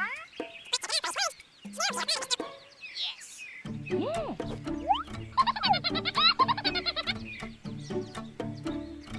Uhum.